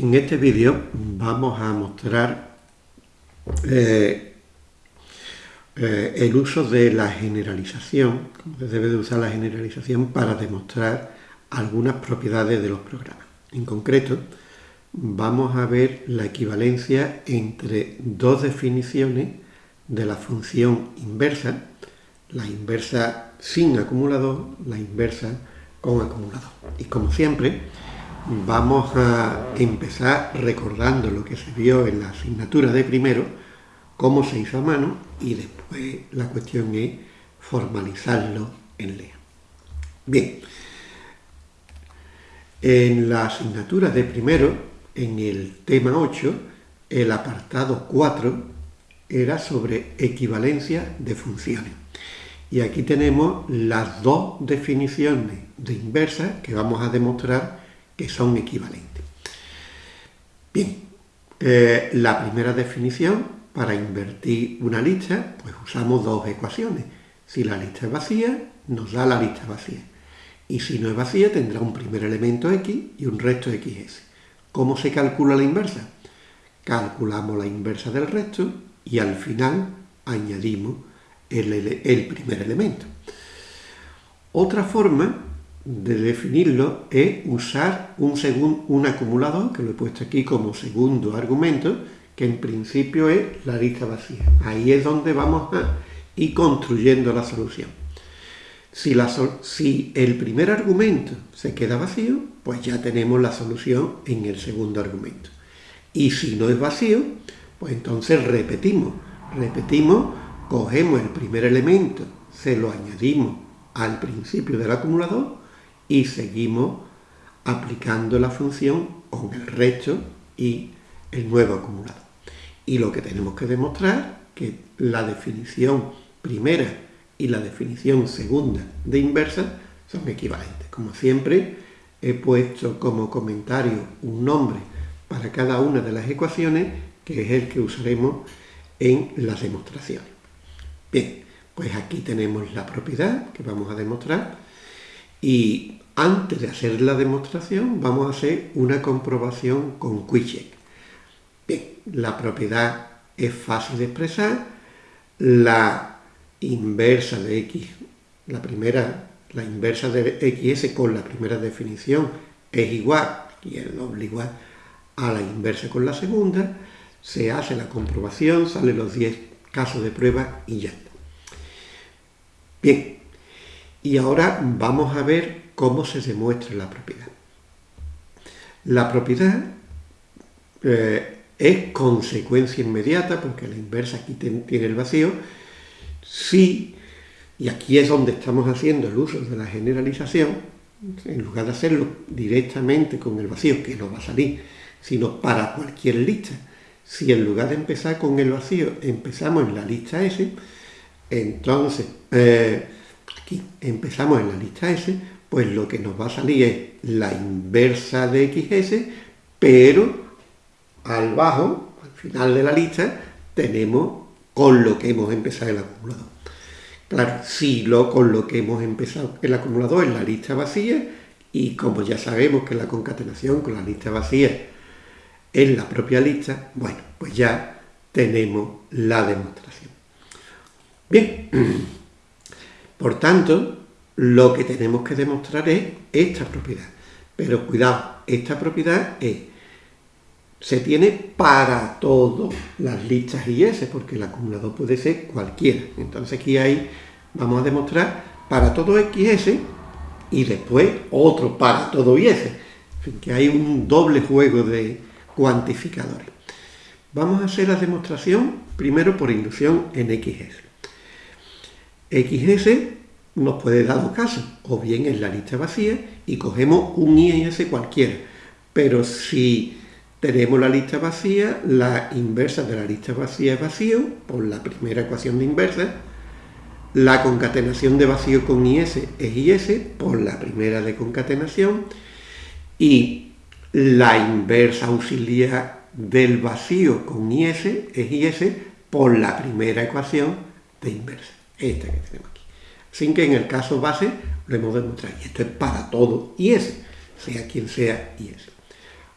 En este vídeo vamos a mostrar eh, eh, el uso de la generalización, cómo se debe de usar la generalización para demostrar algunas propiedades de los programas. En concreto, vamos a ver la equivalencia entre dos definiciones de la función inversa, la inversa sin acumulador, la inversa con acumulador. Y como siempre, vamos a empezar recordando lo que se vio en la asignatura de primero, cómo se hizo a mano y después la cuestión es formalizarlo en LEA. Bien, en la asignatura de primero, en el tema 8, el apartado 4 era sobre equivalencia de funciones. Y aquí tenemos las dos definiciones de inversa que vamos a demostrar que son equivalentes. Bien, eh, la primera definición, para invertir una lista, pues usamos dos ecuaciones. Si la lista es vacía, nos da la lista vacía. Y si no es vacía, tendrá un primer elemento x y un resto xs. ¿Cómo se calcula la inversa? Calculamos la inversa del resto y al final añadimos el, el primer elemento. Otra forma de definirlo es usar un, un acumulador, que lo he puesto aquí como segundo argumento, que en principio es la lista vacía. Ahí es donde vamos a ir construyendo la solución. Si, la, si el primer argumento se queda vacío, pues ya tenemos la solución en el segundo argumento. Y si no es vacío, pues entonces repetimos. Repetimos, cogemos el primer elemento, se lo añadimos al principio del acumulador y seguimos aplicando la función con el resto y el nuevo acumulado. Y lo que tenemos que demostrar que la definición primera y la definición segunda de inversa son equivalentes. Como siempre, he puesto como comentario un nombre para cada una de las ecuaciones, que es el que usaremos en las demostraciones. Bien, pues aquí tenemos la propiedad que vamos a demostrar y antes de hacer la demostración vamos a hacer una comprobación con QuickCheck. Bien, la propiedad es fácil de expresar, la inversa de x, la primera, la inversa de xs con la primera definición es igual, y el doble igual, a la inversa con la segunda, se hace la comprobación, salen los 10 casos de prueba y ya está. Bien, y ahora vamos a ver cómo se demuestra la propiedad. La propiedad eh, es consecuencia inmediata, porque la inversa aquí tiene el vacío, si, y aquí es donde estamos haciendo el uso de la generalización, en lugar de hacerlo directamente con el vacío, que no va a salir, sino para cualquier lista. Si en lugar de empezar con el vacío empezamos en la lista S, entonces eh, aquí empezamos en la lista S, pues lo que nos va a salir es la inversa de XS, pero al bajo, al final de la lista, tenemos con lo que hemos empezado el acumulador. Claro, si lo con lo que hemos empezado el acumulador es la lista vacía, y como ya sabemos que la concatenación con la lista vacía es la propia lista, bueno, pues ya tenemos la demostración. Bien, por tanto, lo que tenemos que demostrar es esta propiedad. Pero cuidado, esta propiedad es, se tiene para todas las listas IS, porque el acumulador puede ser cualquiera. Entonces aquí hay, vamos a demostrar para todo XS y después otro para todo IS. En fin, que hay un doble juego de cuantificadores. Vamos a hacer la demostración primero por inducción en XS. XS nos puede dar dos casos, o bien en la lista vacía y cogemos un IS cualquiera, pero si tenemos la lista vacía, la inversa de la lista vacía es vacío, por la primera ecuación de inversa, la concatenación de vacío con IS es IS, por la primera de concatenación, y la inversa auxiliar del vacío con IS es IS por la primera ecuación de inversa, esta que tenemos aquí sin que en el caso base lo hemos demostrado. Y esto es para todo y ese, sea quien sea y ese.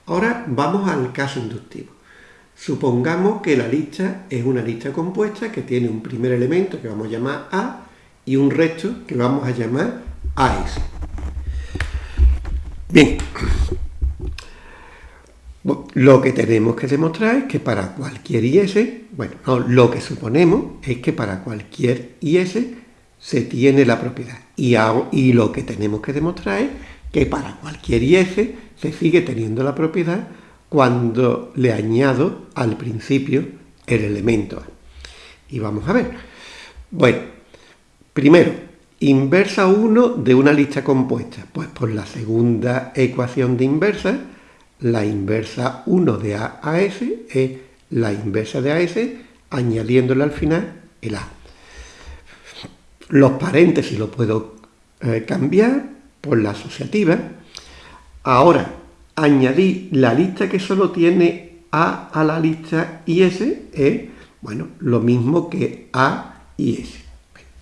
Ahora vamos al caso inductivo. Supongamos que la lista es una lista compuesta que tiene un primer elemento que vamos a llamar A y un resto que vamos a llamar AS. Bien, lo que tenemos que demostrar es que para cualquier IS, bueno, no, lo que suponemos es que para cualquier IS se tiene la propiedad. Y, y lo que tenemos que demostrar es que para cualquier IS se sigue teniendo la propiedad cuando le añado al principio el elemento A. Y vamos a ver. Bueno, primero, inversa 1 de una lista compuesta. Pues por la segunda ecuación de inversa, la inversa 1 de A a S es la inversa de AS añadiéndole al final el A. Los paréntesis lo puedo eh, cambiar por la asociativa. Ahora, añadir la lista que solo tiene A a la lista y S es, bueno, lo mismo que A y S,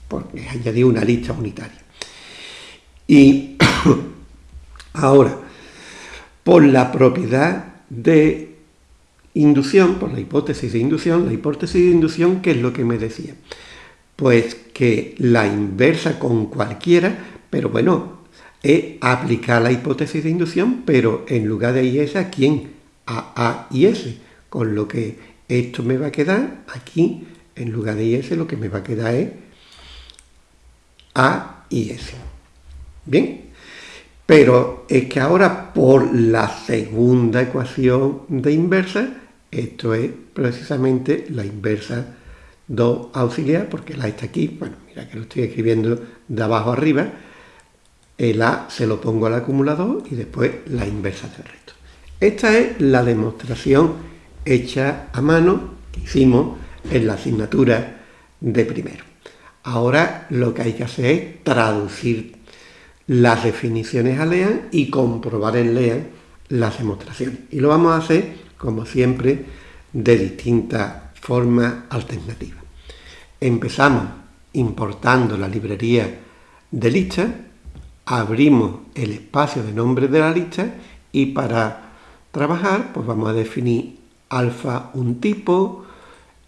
porque añadir una lista unitaria. Y ahora, por la propiedad de inducción, por la hipótesis de inducción, la hipótesis de inducción, ¿qué es lo que me decía? Pues que la inversa con cualquiera, pero bueno, es aplicar la hipótesis de inducción, pero en lugar de IS, ¿a quién? A A y S. Con lo que esto me va a quedar aquí, en lugar de IS, lo que me va a quedar es A y S. Bien, pero es que ahora por la segunda ecuación de inversa, esto es precisamente la inversa 2 auxiliar, porque la está aquí, bueno, mira que lo estoy escribiendo de abajo arriba, el A se lo pongo al acumulador y después la inversa del resto. Esta es la demostración hecha a mano que hicimos en la asignatura de primero. Ahora lo que hay que hacer es traducir las definiciones a LEAN y comprobar en LEAN las demostraciones. Y lo vamos a hacer, como siempre, de distintas formas alternativas. Empezamos importando la librería de listas abrimos el espacio de nombre de la lista y para trabajar pues vamos a definir alfa un tipo,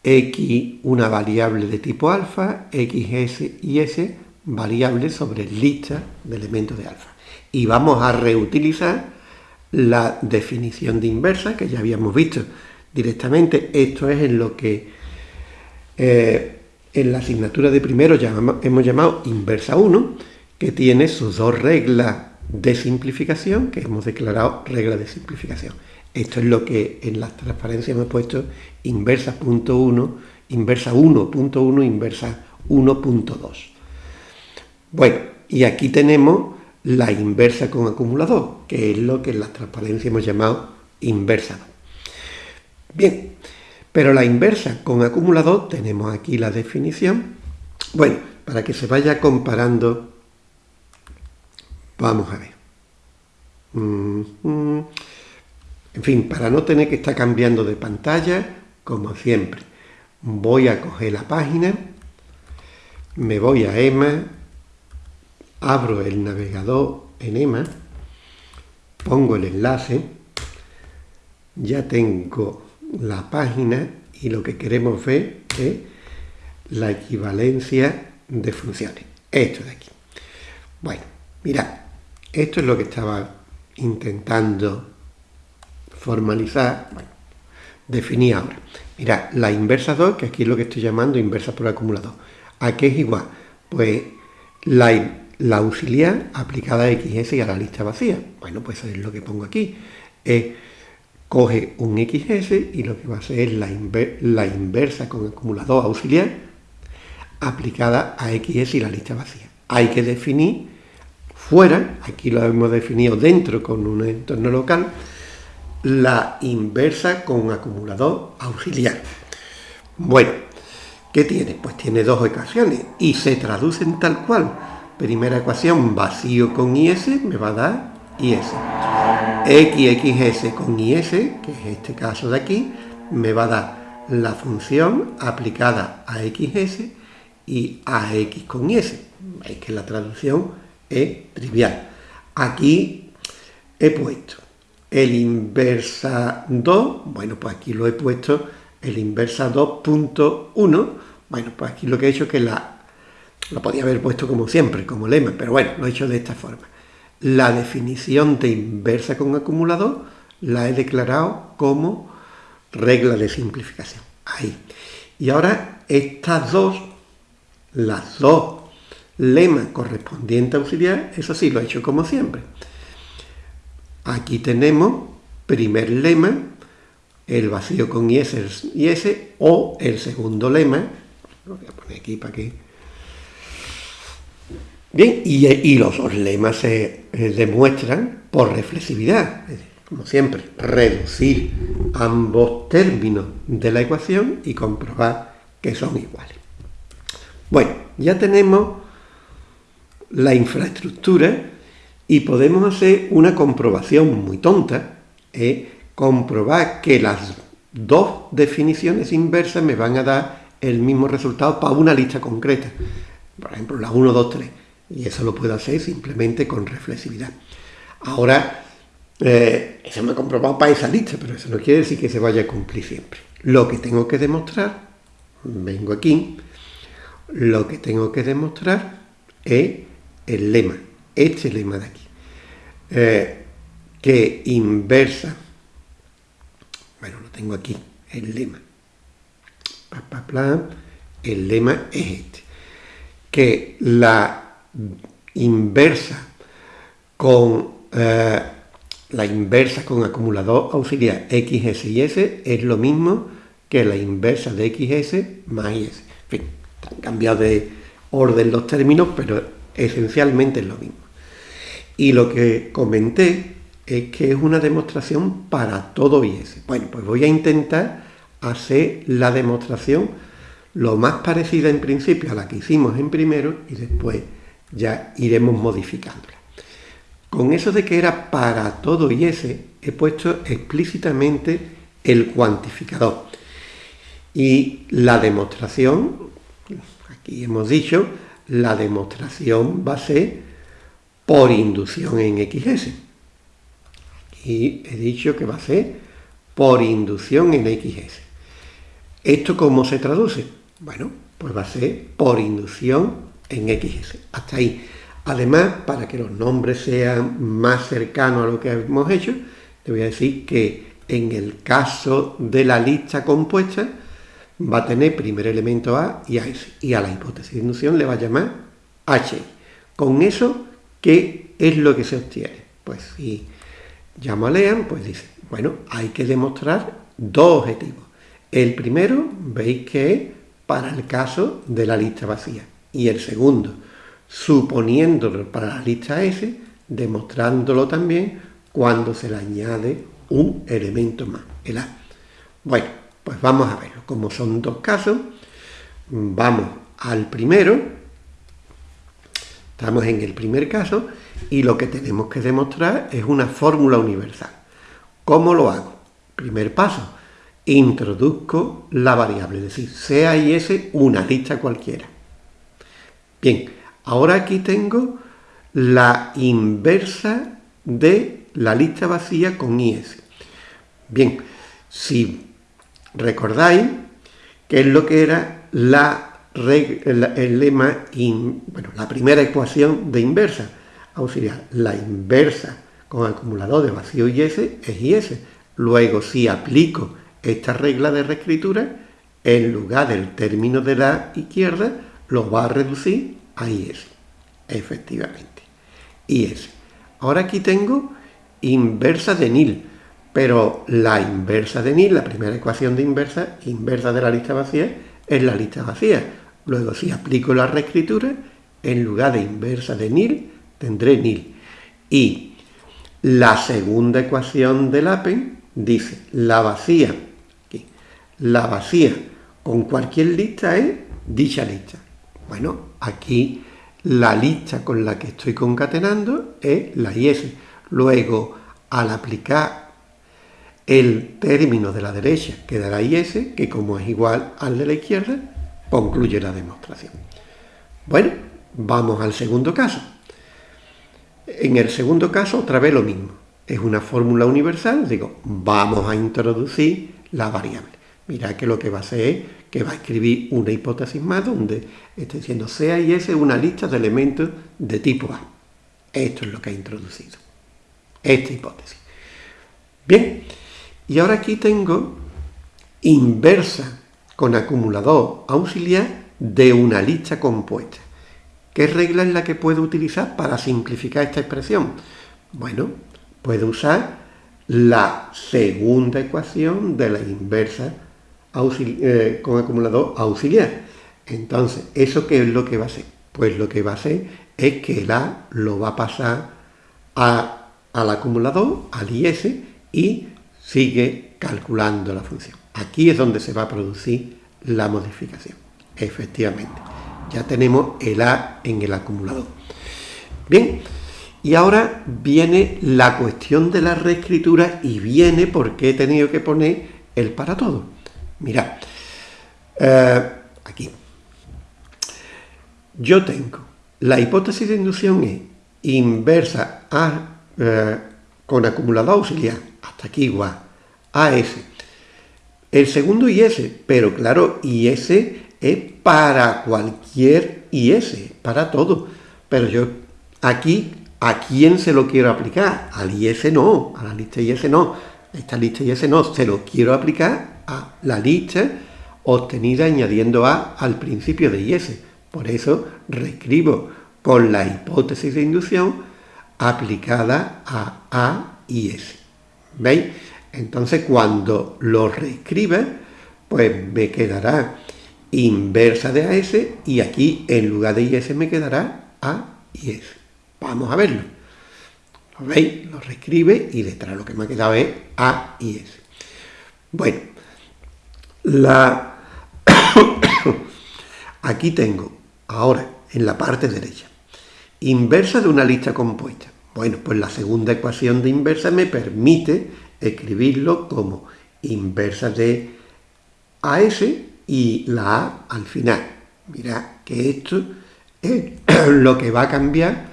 x una variable de tipo alfa, x, y s variables sobre lista de elementos de alfa. Y vamos a reutilizar la definición de inversa que ya habíamos visto directamente. Esto es en lo que eh, en la asignatura de primero hemos llamado inversa 1 que tiene sus dos reglas de simplificación, que hemos declarado reglas de simplificación. Esto es lo que en las transparencias hemos puesto inversa punto 1, inversa 1.1, inversa 1.2. Bueno, y aquí tenemos la inversa con acumulador, que es lo que en las transparencias hemos llamado inversa 2. Bien, pero la inversa con acumulador, tenemos aquí la definición. Bueno, para que se vaya comparando Vamos a ver. En fin, para no tener que estar cambiando de pantalla, como siempre, voy a coger la página, me voy a EMA, abro el navegador en EMA, pongo el enlace, ya tengo la página y lo que queremos ver es la equivalencia de funciones. Esto de aquí. Bueno, mirad, esto es lo que estaba intentando formalizar, bueno, definir ahora. Mira, la inversa 2, que aquí es lo que estoy llamando inversa por acumulador. ¿A qué es igual? Pues la, la auxiliar aplicada a XS y a la lista vacía. Bueno, pues es lo que pongo aquí. coge un XS y lo que va a hacer es la, la inversa con acumulador auxiliar aplicada a XS y la lista vacía. Hay que definir fuera, aquí lo hemos definido dentro con un entorno local, la inversa con acumulador auxiliar. Bueno, ¿qué tiene? Pues tiene dos ecuaciones y se traducen tal cual. Primera ecuación, vacío con IS, me va a dar IS. XXS con IS, que es este caso de aquí, me va a dar la función aplicada a XS y a X con IS. Veis que la traducción es trivial. Aquí he puesto el inversa 2, bueno, pues aquí lo he puesto el inversa 2.1, bueno, pues aquí lo que he hecho es que la, lo podía haber puesto como siempre, como lema, pero bueno, lo he hecho de esta forma. La definición de inversa con acumulador la he declarado como regla de simplificación. Ahí. Y ahora estas dos, las dos lemas correspondientes a auxiliar, eso sí, lo he hecho como siempre. Aquí tenemos primer lema, el vacío con IS, IS o el segundo lema, lo voy a poner aquí para que... Bien, y, los dos lemas se demuestran por reflexividad, como siempre, reducir ambos términos de la ecuación y comprobar que son iguales. Bueno, ya tenemos la infraestructura y podemos hacer una comprobación muy tonta, ¿eh? comprobar que las dos definiciones inversas me van a dar el mismo resultado para una lista concreta. Por ejemplo, la 1, 2, 3. Y eso lo puedo hacer simplemente con reflexividad. Ahora, eh, eso me ha comprobado para esa lista, pero eso no quiere decir que se vaya a cumplir siempre. Lo que tengo que demostrar, vengo aquí, lo que tengo que demostrar es el lema, este lema de aquí, eh, que inversa, bueno, lo tengo aquí, el lema, el lema es este, que la inversa con eh, la inversa con acumulador auxiliar XS y S es lo mismo que la inversa de XS más IS. En fin, han cambiado de orden los términos, pero esencialmente es lo mismo. Y lo que comenté es que es una demostración para todo IS. Bueno, pues voy a intentar hacer la demostración lo más parecida en principio a la que hicimos en primero y después ya iremos modificándola. Con eso de que era para todo y ese, he puesto explícitamente el cuantificador. Y la demostración, aquí hemos dicho, la demostración va a ser por inducción en XS. Y he dicho que va a ser por inducción en XS. ¿Esto cómo se traduce? Bueno, pues va a ser por inducción en XS. Hasta ahí. Además, para que los nombres sean más cercanos a lo que hemos hecho, te voy a decir que en el caso de la lista compuesta va a tener primer elemento A y A y a la hipótesis de inducción le va a llamar H. Con eso, ¿qué es lo que se obtiene? Pues si llamo a Lean, pues dice, bueno, hay que demostrar dos objetivos. El primero, veis que es para el caso de la lista vacía. Y el segundo, suponiéndolo para la lista S, demostrándolo también cuando se le añade un elemento más, el A. Bueno, pues vamos a verlo. Como son dos casos, vamos al primero, estamos en el primer caso, y lo que tenemos que demostrar es una fórmula universal. ¿Cómo lo hago? Primer paso, introduzco la variable, es decir, sea y S una lista cualquiera. Bien, Ahora aquí tengo la inversa de la lista vacía con IS. Bien, si recordáis que es lo que era la, el lema, bueno, la primera ecuación de inversa auxiliar, la inversa con acumulador de vacío IS es IS. Luego, si aplico esta regla de reescritura, en lugar del término de la izquierda, lo va a reducir Ahí es, efectivamente. Es. Ahora aquí tengo inversa de nil, pero la inversa de nil, la primera ecuación de inversa, inversa de la lista vacía, es la lista vacía. Luego, si aplico la reescritura, en lugar de inversa de nil, tendré nil. Y la segunda ecuación del APEN dice, la vacía, la vacía con cualquier lista es dicha lista. Bueno, aquí la lista con la que estoy concatenando es la IS. Luego, al aplicar el término de la derecha quedará IS, que como es igual al de la izquierda, concluye la demostración. Bueno, vamos al segundo caso. En el segundo caso, otra vez lo mismo. es una fórmula universal, digo, vamos a introducir la variable. Mira que lo que va a hacer es que va a escribir una hipótesis más donde está diciendo sea y S una lista de elementos de tipo A. Esto es lo que ha introducido. Esta hipótesis. Bien, y ahora aquí tengo inversa con acumulador auxiliar de una lista compuesta. ¿Qué regla es la que puedo utilizar para simplificar esta expresión? Bueno, puedo usar la segunda ecuación de la inversa eh, con acumulador auxiliar. Entonces, ¿eso qué es lo que va a hacer? Pues lo que va a hacer es que el A lo va a pasar al acumulador, al IS, y sigue calculando la función. Aquí es donde se va a producir la modificación. Efectivamente, ya tenemos el A en el acumulador. Bien, y ahora viene la cuestión de la reescritura y viene porque he tenido que poner el para todo. Mirad, eh, aquí. Yo tengo, la hipótesis de inducción es inversa a, eh, con acumulador auxiliar, hasta aquí igual, AS. El segundo IS, pero claro, IS es para cualquier IS, para todo. Pero yo aquí ¿A quién se lo quiero aplicar? Al IS no, a la lista IS no. Esta lista IS no, se lo quiero aplicar a la lista obtenida añadiendo A al principio de IS. Por eso reescribo con la hipótesis de inducción aplicada a A y S. ¿Veis? Entonces cuando lo reescriba, pues me quedará inversa de AS y aquí en lugar de IS me quedará A y S. Vamos a verlo. ¿Lo veis? Lo reescribe y detrás lo que me ha quedado es A y S. Bueno, la... aquí tengo, ahora, en la parte derecha, inversa de una lista compuesta. Bueno, pues la segunda ecuación de inversa me permite escribirlo como inversa de AS y la A al final. Mira que esto es lo que va a cambiar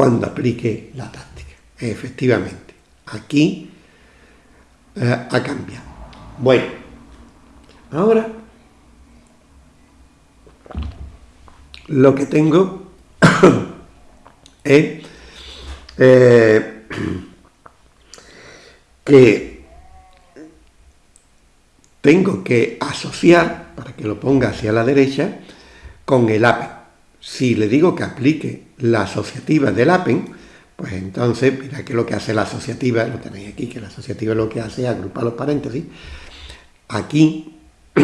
cuando aplique la táctica. Efectivamente, aquí eh, ha cambiado. Bueno, ahora lo que tengo es eh, que tengo que asociar, para que lo ponga hacia la derecha, con el APE. Si le digo que aplique la asociativa del APEN, pues entonces, mira que lo que hace la asociativa, lo tenéis aquí, que la asociativa lo que hace es agrupar los paréntesis. Aquí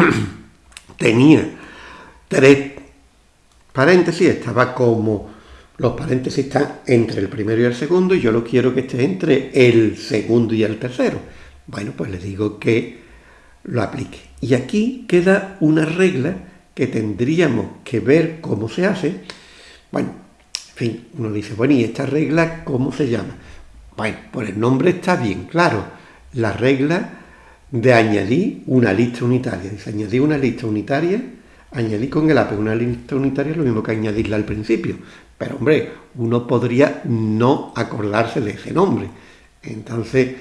tenía tres paréntesis, estaba como los paréntesis están entre el primero y el segundo, y yo lo quiero que esté entre el segundo y el tercero. Bueno, pues le digo que lo aplique. Y aquí queda una regla que tendríamos que ver cómo se hace. Bueno, en fin, uno dice, bueno, ¿y esta regla cómo se llama? Bueno, pues el nombre está bien claro. La regla de añadir una lista unitaria. Dice, añadir una lista unitaria, añadir con el APE una lista unitaria es lo mismo que añadirla al principio. Pero, hombre, uno podría no acordarse de ese nombre. Entonces,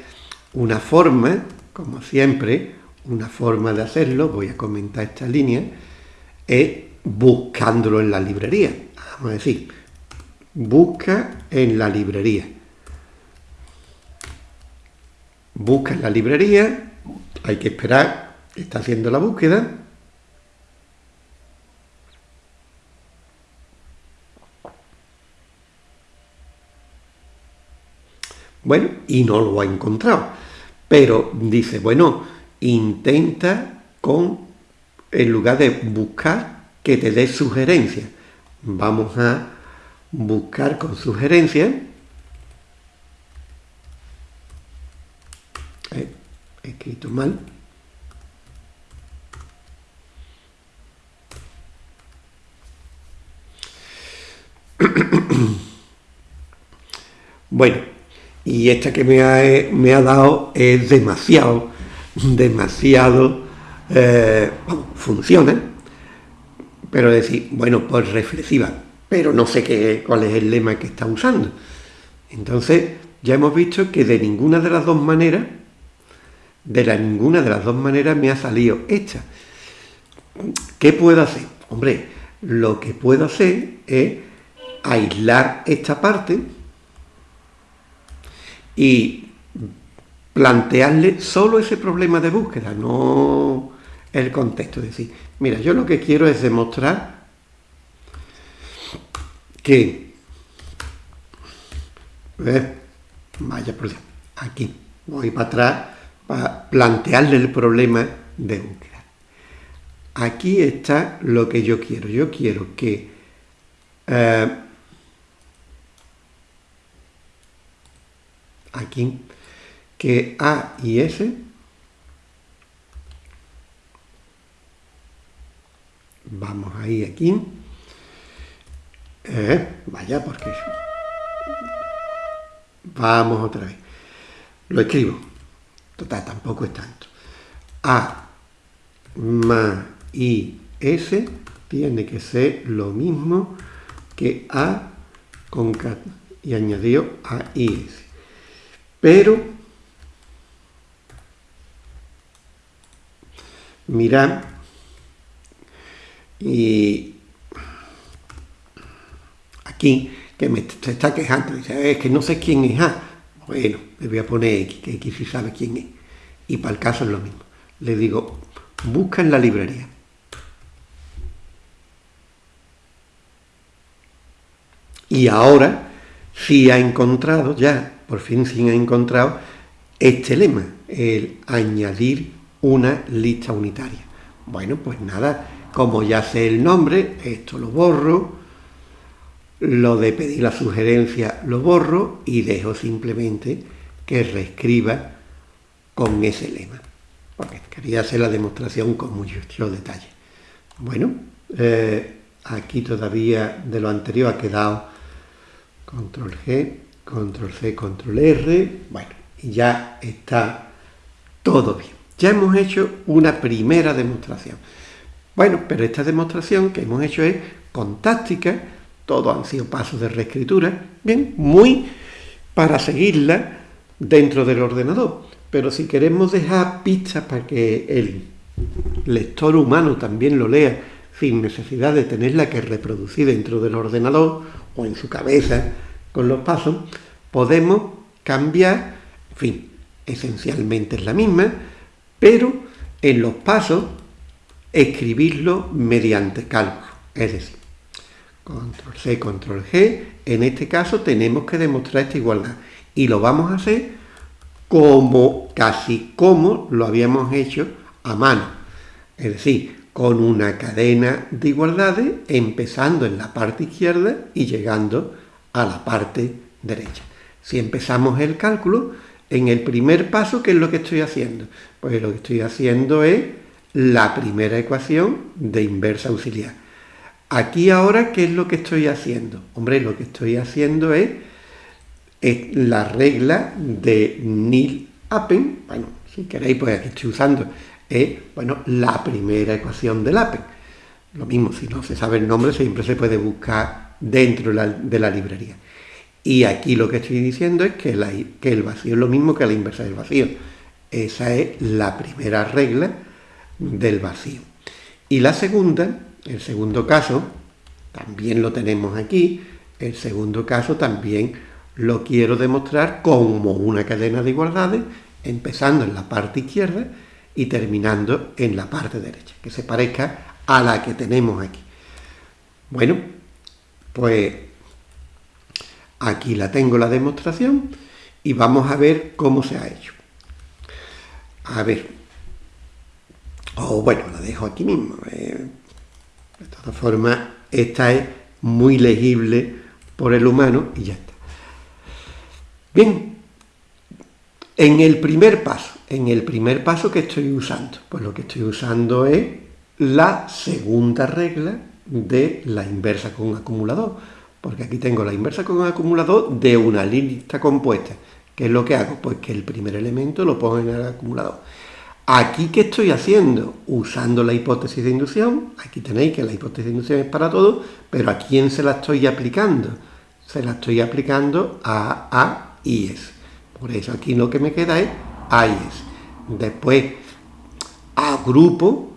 una forma, como siempre, una forma de hacerlo, voy a comentar esta línea, es buscándolo en la librería. Vamos a decir, busca en la librería. Busca en la librería, hay que esperar, está haciendo la búsqueda. Bueno, y no lo ha encontrado. Pero dice, bueno, intenta con en lugar de buscar que te dé sugerencias. Vamos a buscar con sugerencias. Eh, he escrito mal. Bueno, y esta que me ha, me ha dado es demasiado, demasiado eh, funciona, pero decir, bueno, pues reflexiva, pero no sé qué, cuál es el lema que está usando. Entonces, ya hemos visto que de ninguna de las dos maneras, de la ninguna de las dos maneras me ha salido esta. ¿Qué puedo hacer? Hombre, lo que puedo hacer es aislar esta parte y plantearle solo ese problema de búsqueda, no el contexto. Es decir, mira, yo lo que quiero es demostrar que... vaya por aquí, voy para atrás para plantearle el problema de búsqueda. Aquí está lo que yo quiero. Yo quiero que eh, aquí que A y S vamos ahí aquí eh, vaya porque vamos otra vez. Lo escribo. Total tampoco es tanto. A más I S tiene que ser lo mismo que A con y añadió a IS. Pero, mirad, y aquí, que me está quejando, dice, es que no sé quién es A. Bueno, le voy a poner X, que X sí sabe quién es. Y para el caso es lo mismo. Le digo, busca en la librería. Y ahora sí ha encontrado ya por fin sí ha encontrado este lema, el añadir una lista unitaria. Bueno, pues nada, como ya sé el nombre, esto lo borro, lo de pedir la sugerencia lo borro y dejo simplemente que reescriba con ese lema, porque quería hacer la demostración con mucho detalle. Bueno, eh, aquí todavía de lo anterior ha quedado control G, control C, control R, bueno, y ya está todo bien. Ya hemos hecho una primera demostración. Bueno, pero esta demostración que hemos hecho es con táctica, todos han sido pasos de reescritura, bien, muy para seguirla dentro del ordenador. Pero si queremos dejar pistas para que el lector humano también lo lea sin necesidad de tenerla que reproducir dentro del ordenador o en su cabeza, con los pasos, podemos cambiar, en fin, esencialmente es la misma, pero en los pasos escribirlo mediante cálculo. Es decir, control C, control G, en este caso tenemos que demostrar esta igualdad. Y lo vamos a hacer como, casi como lo habíamos hecho a mano. Es decir, con una cadena de igualdades empezando en la parte izquierda y llegando a la parte derecha. Si empezamos el cálculo, en el primer paso, ¿qué es lo que estoy haciendo? Pues lo que estoy haciendo es la primera ecuación de inversa auxiliar. Aquí ahora, ¿qué es lo que estoy haciendo? Hombre, lo que estoy haciendo es, la regla de nil appen, bueno, si queréis, pues aquí estoy usando, es, bueno, la primera ecuación del appen. Lo mismo, si no se sabe el nombre, siempre se puede buscar dentro de la, librería. Y aquí lo que estoy diciendo es que el vacío es lo mismo que la inversa del vacío. Esa es la primera regla del vacío. Y la segunda, el segundo caso, también lo tenemos aquí. El segundo caso también lo quiero demostrar como una cadena de igualdades, empezando en la parte izquierda y terminando en la parte derecha, que se parezca a la que tenemos aquí. Bueno, pues aquí la tengo la demostración y vamos a ver cómo se ha hecho. A ver. O bueno, la dejo aquí mismo. Eh. De todas formas, esta es muy legible por el humano y ya está. Bien, en el primer paso, en el primer paso que estoy usando, pues lo que estoy usando es la segunda regla de la inversa con acumulador, porque aquí tengo la inversa con acumulador de una lista compuesta. ¿Qué es lo que hago? Pues que el primer elemento lo pongo en el acumulador. Aquí, ¿qué estoy haciendo? Usando la hipótesis de inducción. Aquí tenéis que la hipótesis de inducción es para todo, pero ¿a quién se la estoy aplicando? Se la estoy aplicando a A y S. Por eso aquí lo que me queda es A y S. Después agrupo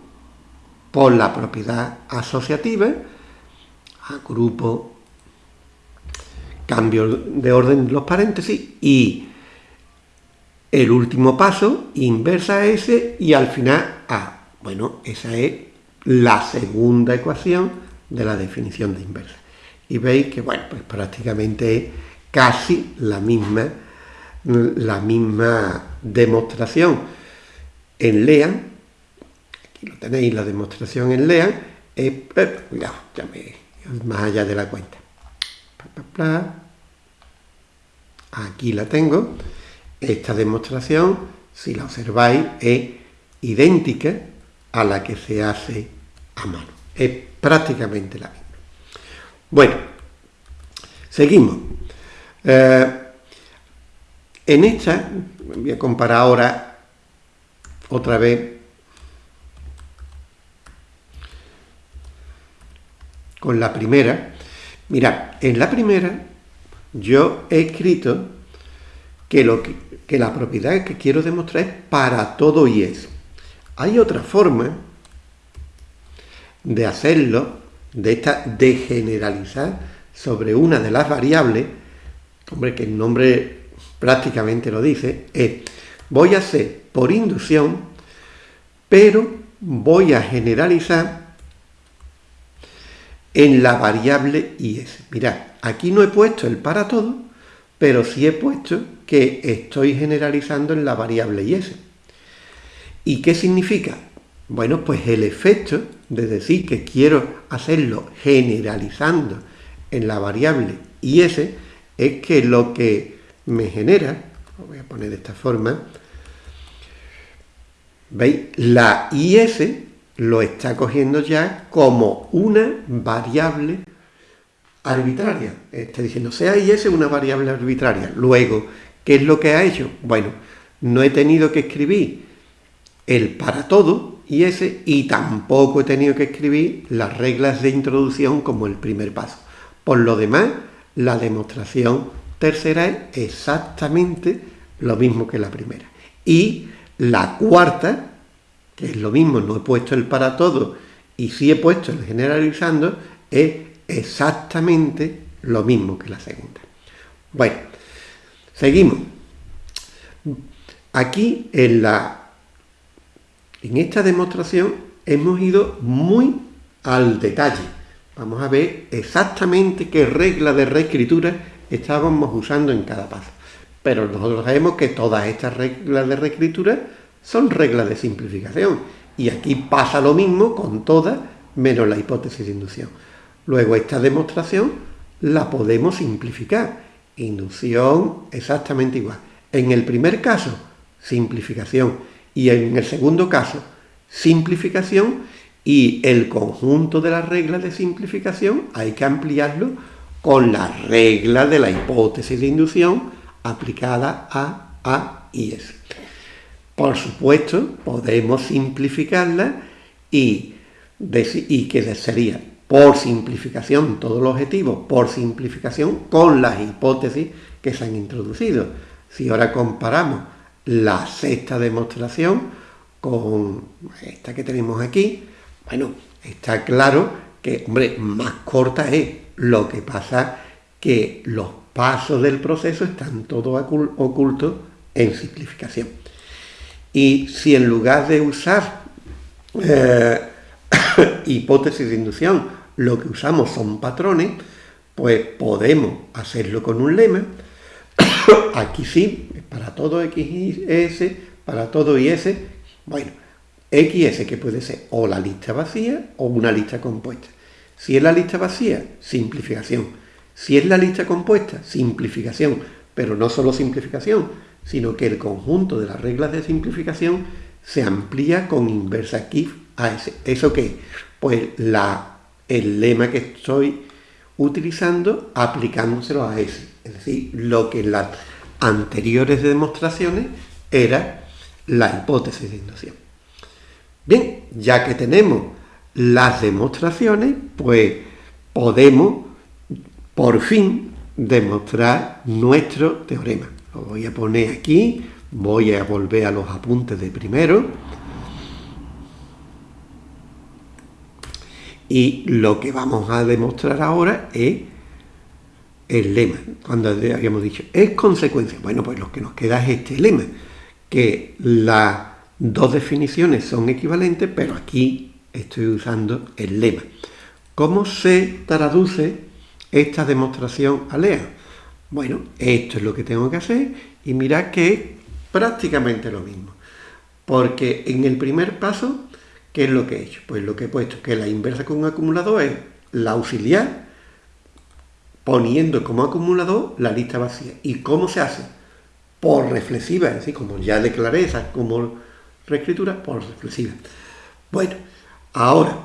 por la propiedad asociativa, agrupo, cambio de orden los paréntesis y el último paso, inversa S y al final A. Bueno, esa es la segunda ecuación de la definición de inversa. Y veis que, bueno, pues prácticamente es casi la misma, la misma demostración en LEAN. Aquí lo tenéis, la demostración en LEAN. Es, eh, cuidado, ya me, más allá de la cuenta. Aquí la tengo. Esta demostración, si la observáis, es idéntica a la que se hace a mano. Es prácticamente la misma. Bueno, seguimos. Eh, en esta, voy a comparar ahora otra vez con la primera. Mirad, en la primera yo he escrito que, lo que, que la propiedad que quiero demostrar es para todo y es. Hay otra forma de hacerlo, de, esta, de generalizar sobre una de las variables, hombre, que el nombre prácticamente lo dice, es voy a hacer por inducción, pero voy a generalizar en la variable is. Mirad, aquí no he puesto el para todo, pero sí he puesto que estoy generalizando en la variable is. ¿Y qué significa? Bueno, pues el efecto de decir que quiero hacerlo generalizando en la variable is es que lo que me genera, lo voy a poner de esta forma, ¿veis? La is lo está cogiendo ya como una variable arbitraria. Está diciendo, sea is una variable arbitraria. Luego, ¿qué es lo que ha hecho? Bueno, no he tenido que escribir el para todo y ese, y tampoco he tenido que escribir las reglas de introducción como el primer paso. Por lo demás, la demostración tercera es exactamente lo mismo que la primera. Y la cuarta, que es lo mismo, no he puesto el para todo y sí he puesto el generalizando, es exactamente lo mismo que la segunda. Bueno, seguimos. Aquí en la en esta demostración hemos ido muy al detalle. Vamos a ver exactamente qué regla de reescritura estábamos usando en cada paso. Pero nosotros sabemos que todas estas reglas de reescritura son reglas de simplificación. Y aquí pasa lo mismo con todas, menos la hipótesis de inducción. Luego esta demostración la podemos simplificar. Inducción exactamente igual. En el primer caso, simplificación y en el segundo caso, simplificación y el conjunto de las reglas de simplificación hay que ampliarlo con la regla de la hipótesis de inducción aplicada a A y S. Por supuesto, podemos simplificarla y, y que sería por simplificación, todo el objetivo, por simplificación con las hipótesis que se han introducido. Si ahora comparamos la sexta demostración con esta que tenemos aquí, bueno, está claro que, hombre, más corta es. Lo que pasa que los pasos del proceso están todos ocultos en simplificación. Y si en lugar de usar eh, hipótesis de inducción, lo que usamos son patrones, pues podemos hacerlo con un lema. Aquí sí, para todo X y S, para todo y S, bueno, X y S que puede ser o la lista vacía o una lista compuesta. Si es la lista vacía, simplificación. Si es la lista compuesta, simplificación. Pero no solo simplificación, sino que el conjunto de las reglas de simplificación se amplía con inversa KIF a S. ¿Eso qué? Pues la, el lema que estoy utilizando aplicándoselo a S. Es decir, lo que la anteriores demostraciones era la hipótesis de inducción. Bien, ya que tenemos las demostraciones, pues podemos por fin demostrar nuestro teorema. Lo voy a poner aquí, voy a volver a los apuntes de primero. Y lo que vamos a demostrar ahora es el lema. Cuando habíamos dicho, es consecuencia. Bueno, pues lo que nos queda es este lema, que las dos definiciones son equivalentes, pero aquí estoy usando el lema. ¿Cómo se traduce esta demostración a LEA? Bueno, esto es lo que tengo que hacer y mirad que es prácticamente lo mismo. Porque en el primer paso, ¿qué es lo que he hecho? Pues lo que he puesto que la inversa con acumulador es la auxiliar poniendo como acumulador la lista vacía. ¿Y cómo se hace? Por reflexiva, es decir, como ya declaré esa como reescritura, por reflexiva. Bueno, ahora,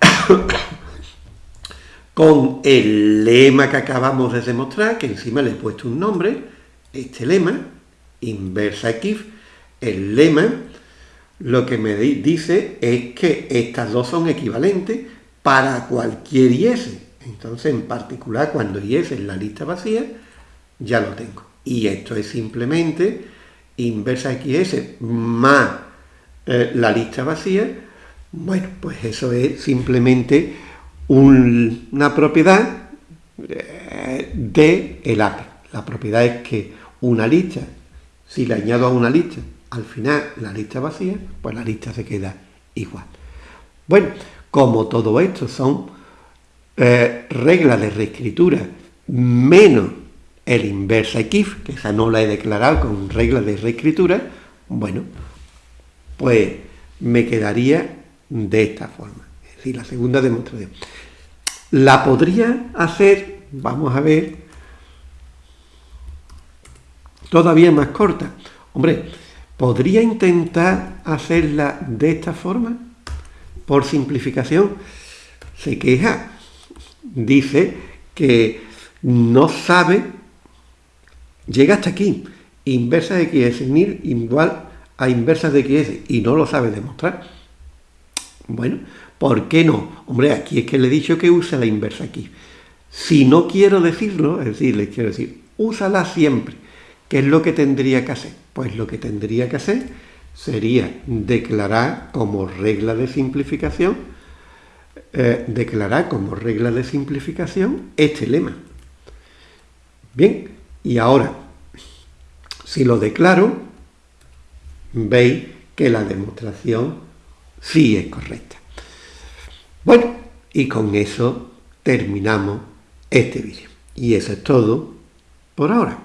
con el lema que acabamos de demostrar, que encima le he puesto un nombre, este lema, inversa equif, el lema, lo que me dice es que estas dos son equivalentes para cualquier IS. Entonces, en particular, cuando IS es la lista vacía, ya lo tengo. Y esto es simplemente inversa XS más eh, la lista vacía. Bueno, pues eso es simplemente una propiedad eh, de el API. La propiedad es que una lista, si le añado a una lista, al final la lista vacía, pues la lista se queda igual. Bueno, como todo esto son eh, regla de reescritura menos el inversa if, que esa no la he declarado con regla de reescritura, bueno, pues me quedaría de esta forma. Es decir, la segunda demostración. La podría hacer, vamos a ver, todavía más corta. Hombre, ¿podría intentar hacerla de esta forma? Por simplificación, se queja dice que no sabe, llega hasta aquí, inversa de x es igual a inversa de x y no lo sabe demostrar. Bueno, ¿por qué no? Hombre, aquí es que le he dicho que use la inversa aquí. Si no quiero decirlo, es decir, le quiero decir, úsala siempre. ¿Qué es lo que tendría que hacer? Pues lo que tendría que hacer sería declarar como regla de simplificación eh, declarar como regla de simplificación este lema. Bien, y ahora, si lo declaro, veis que la demostración sí es correcta. Bueno, y con eso terminamos este vídeo. Y eso es todo por ahora.